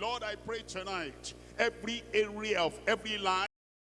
Lord, I pray tonight, every area of every life